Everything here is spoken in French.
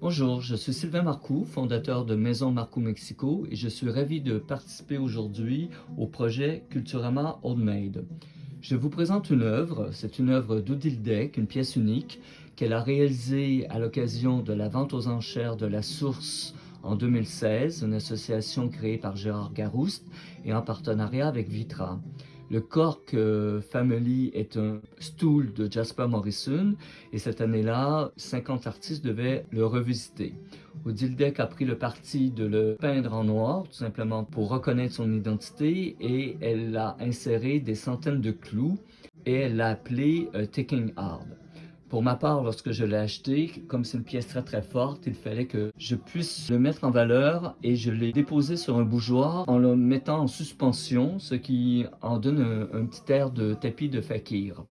Bonjour, je suis Sylvain Marcoux, fondateur de Maison Marcoux Mexico et je suis ravi de participer aujourd'hui au projet Culturama Old Maid. Je vous présente une œuvre, c'est une œuvre d'Odile Deck, une pièce unique qu'elle a réalisée à l'occasion de la vente aux enchères de la Source en 2016, une association créée par Gérard Garouste et en partenariat avec Vitra. Le Cork Family est un stool de Jasper Morrison et cette année-là, 50 artistes devaient le revisiter. Odile Deck a pris le parti de le peindre en noir, tout simplement pour reconnaître son identité et elle a inséré des centaines de clous et elle l'a appelé euh, Taking Hard. Pour ma part, lorsque je l'ai acheté, comme c'est une pièce très très forte, il fallait que je puisse le mettre en valeur et je l'ai déposé sur un bougeoir en le mettant en suspension, ce qui en donne un, petit air de tapis de fakir.